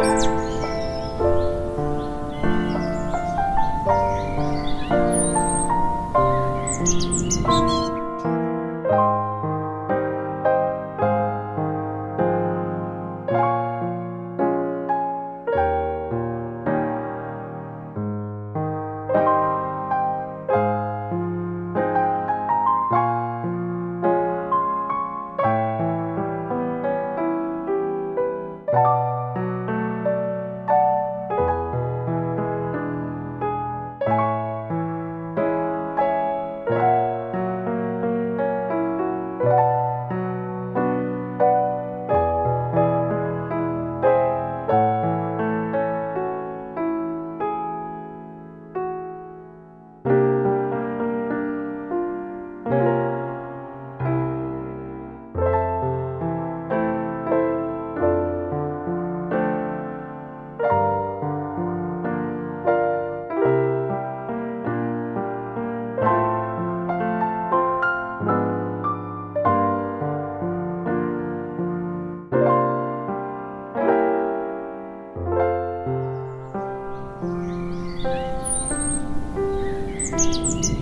Música